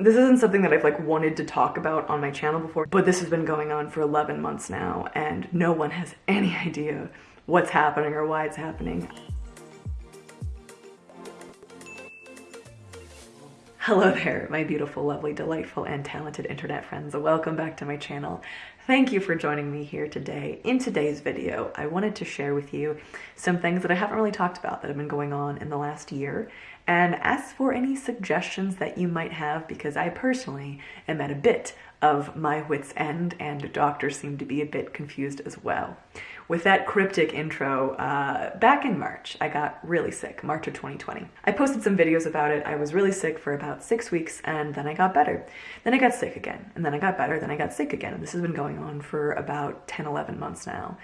This isn't something that I've like wanted to talk about on my channel before, but this has been going on for 11 months now and no one has any idea what's happening or why it's happening. Hello there, my beautiful, lovely, delightful, and talented internet friends. Welcome back to my channel. Thank you for joining me here today. In today's video, I wanted to share with you some things that I haven't really talked about that have been going on in the last year and ask for any suggestions that you might have because I personally am at a bit of my wit's end and doctors seem to be a bit confused as well. With that cryptic intro, uh, back in March, I got really sick, March of 2020. I posted some videos about it. I was really sick for about six weeks and then I got better. Then I got sick again and then I got better, then I got sick again. And this has been going on for about 10, 11 months now.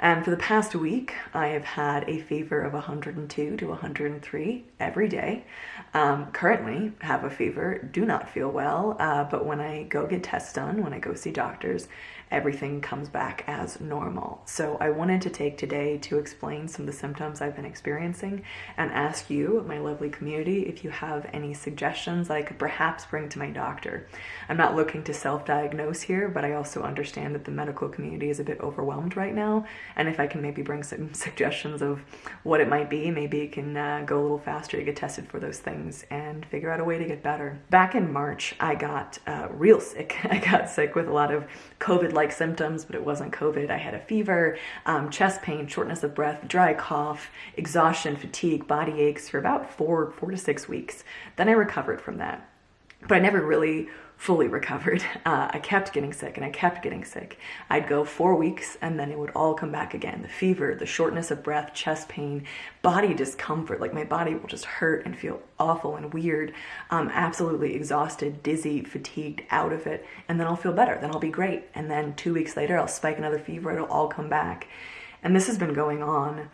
And for the past week, I have had a fever of 102 to 103 every day. Um, currently have a fever, do not feel well, uh, but when I go get tests done, when I go see doctors, everything comes back as normal. So I wanted to take today to explain some of the symptoms I've been experiencing and ask you, my lovely community, if you have any suggestions I could perhaps bring to my doctor. I'm not looking to self-diagnose here, but I also understand that the medical community is a bit overwhelmed right now and if I can maybe bring some suggestions of what it might be, maybe it can uh, go a little faster to get tested for those things and figure out a way to get better. Back in March, I got uh, real sick. I got sick with a lot of COVID-like symptoms, but it wasn't COVID. I had a fever, um, chest pain, shortness of breath, dry cough, exhaustion, fatigue, body aches for about four, four to six weeks. Then I recovered from that. But I never really fully recovered. Uh, I kept getting sick and I kept getting sick. I'd go four weeks and then it would all come back again. The fever, the shortness of breath, chest pain, body discomfort. Like my body will just hurt and feel awful and weird. I'm absolutely exhausted, dizzy, fatigued, out of it. And then I'll feel better. Then I'll be great. And then two weeks later, I'll spike another fever. It'll all come back. And this has been going on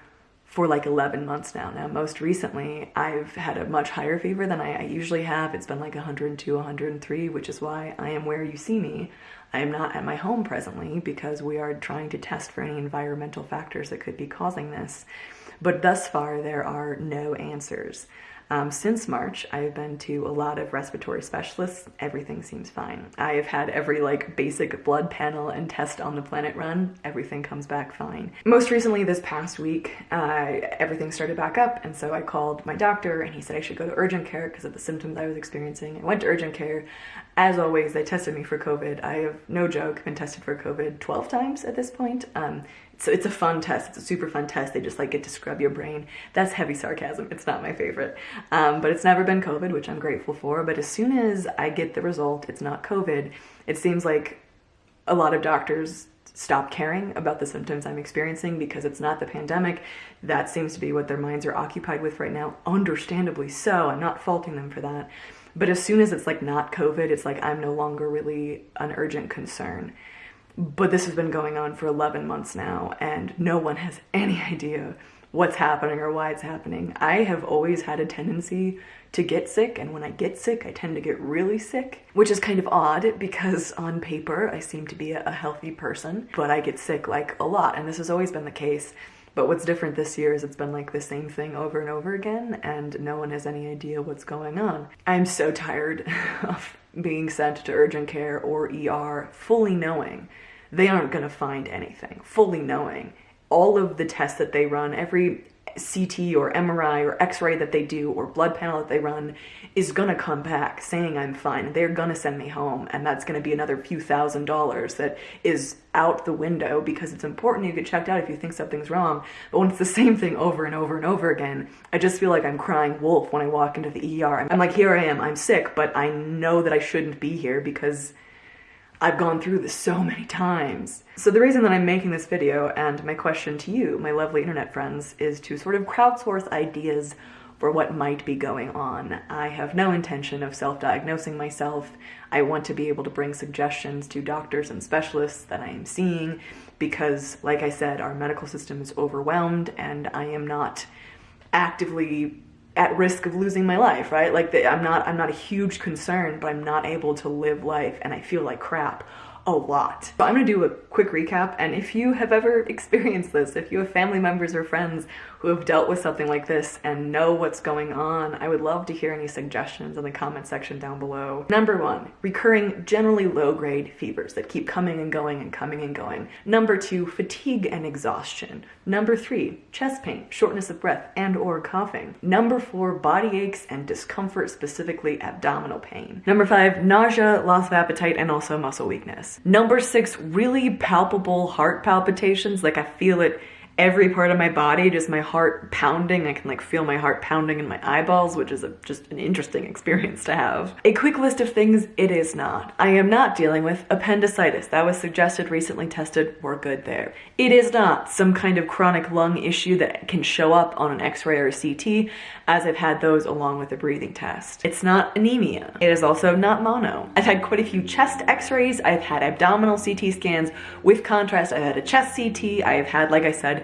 for like 11 months now. Now, most recently, I've had a much higher fever than I, I, usually have. It's been like 102, 103, which is why I am where you see me. I am not at my home presently because we are trying to test for any environmental factors that could be causing this. But thus far, there are no answers. Um, since March, I've been to a lot of respiratory specialists. Everything seems fine. I have had every like basic blood panel and test on the planet run. Everything comes back fine. Most recently, this past week, uh, everything started back up, and so I called my doctor, and he said I should go to urgent care because of the symptoms I was experiencing. I went to urgent care. As always, they tested me for COVID. I have no joke been tested for COVID 12 times at this point. Um, so it's a fun test. It's a super fun test. They just like get to scrub your brain. That's heavy sarcasm. It's not my favorite. Um, but it's never been COVID, which I'm grateful for. But as soon as I get the result, it's not COVID, it seems like a lot of doctors stop caring about the symptoms I'm experiencing because it's not the pandemic. That seems to be what their minds are occupied with right now. Understandably so. I'm not faulting them for that. But as soon as it's like not COVID, it's like I'm no longer really an urgent concern. But this has been going on for 11 months now, and no one has any idea what's happening or why it's happening. I have always had a tendency to get sick, and when I get sick, I tend to get really sick, which is kind of odd because on paper, I seem to be a healthy person, but I get sick like a lot, and this has always been the case. But what's different this year is it's been like the same thing over and over again, and no one has any idea what's going on. I'm so tired of being sent to urgent care or ER fully knowing they aren't going to find anything, fully knowing all of the tests that they run, every CT or MRI or X-ray that they do or blood panel that they run is gonna come back saying I'm fine. They're gonna send me home and that's gonna be another few thousand dollars that is out the window because it's important you get checked out if you think something's wrong. But when it's the same thing over and over and over again, I just feel like I'm crying wolf when I walk into the ER. I'm like, here I am, I'm sick, but I know that I shouldn't be here because I've gone through this so many times. So the reason that I'm making this video and my question to you, my lovely internet friends, is to sort of crowdsource ideas for what might be going on. I have no intention of self-diagnosing myself. I want to be able to bring suggestions to doctors and specialists that I am seeing because, like I said, our medical system is overwhelmed and I am not actively at risk of losing my life, right? Like the, I'm not I'm not a huge concern, but I'm not able to live life and I feel like crap a lot. But I'm gonna do a quick recap and if you have ever experienced this, if you have family members or friends who have dealt with something like this and know what's going on, I would love to hear any suggestions in the comment section down below. Number one, recurring generally low grade fevers that keep coming and going and coming and going. Number two, fatigue and exhaustion. Number three, chest pain, shortness of breath and or coughing. Number four, body aches and discomfort, specifically abdominal pain. Number five, nausea, loss of appetite, and also muscle weakness. Number six, really palpable heart palpitations, like I feel it every part of my body, just my heart pounding. I can like feel my heart pounding in my eyeballs, which is a, just an interesting experience to have. A quick list of things it is not. I am not dealing with appendicitis. That was suggested, recently tested, we're good there. It is not some kind of chronic lung issue that can show up on an x-ray or a CT, as I've had those along with a breathing test. It's not anemia. It is also not mono. I've had quite a few chest x-rays. I've had abdominal CT scans. With contrast, I've had a chest CT. I've had, like I said,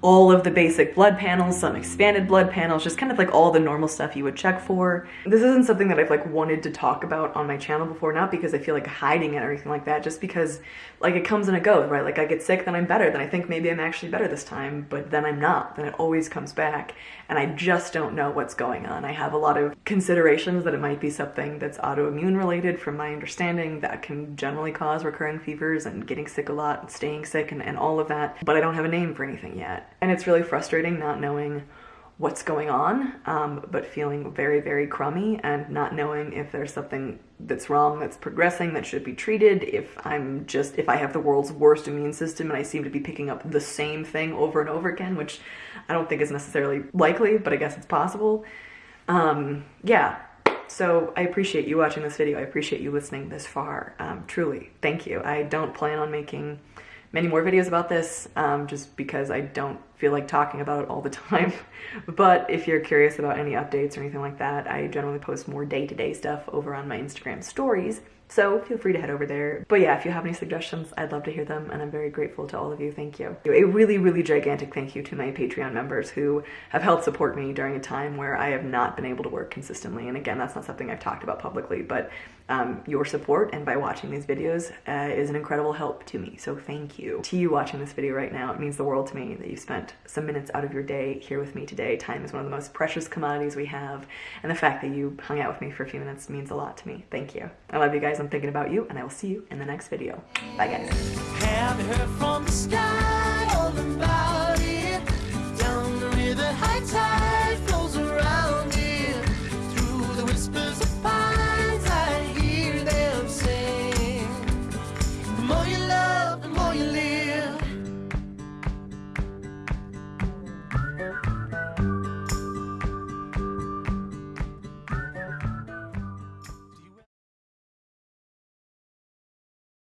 all of the basic blood panels, some expanded blood panels, just kind of like all the normal stuff you would check for. This isn't something that I've like wanted to talk about on my channel before, not because I feel like hiding it or anything like that, just because like it comes and it goes, right? Like I get sick, then I'm better, then I think maybe I'm actually better this time, but then I'm not, then it always comes back. And I just don't know what's going on. I have a lot of considerations that it might be something that's autoimmune related from my understanding that can generally cause recurring fevers and getting sick a lot and staying sick and, and all of that, but I don't have a name for anything yet. And it's really frustrating not knowing what's going on, um, but feeling very, very crummy and not knowing if there's something that's wrong, that's progressing, that should be treated, if I'm just, if I have the world's worst immune system and I seem to be picking up the same thing over and over again, which I don't think is necessarily likely, but I guess it's possible. Um, yeah, so I appreciate you watching this video. I appreciate you listening this far. Um, truly, thank you. I don't plan on making many more videos about this um, just because I don't feel like talking about it all the time. but if you're curious about any updates or anything like that, I generally post more day-to-day -day stuff over on my Instagram stories. So feel free to head over there. But yeah, if you have any suggestions, I'd love to hear them and I'm very grateful to all of you. Thank you. A really, really gigantic thank you to my Patreon members who have helped support me during a time where I have not been able to work consistently. And again, that's not something I've talked about publicly, but um, your support and by watching these videos uh, is an incredible help to me. So thank you. To you watching this video right now, it means the world to me that you spent some minutes out of your day here with me today. Time is one of the most precious commodities we have. And the fact that you hung out with me for a few minutes means a lot to me. Thank you. I love you guys. I'm thinking about you and I will see you in the next video. Bye guys.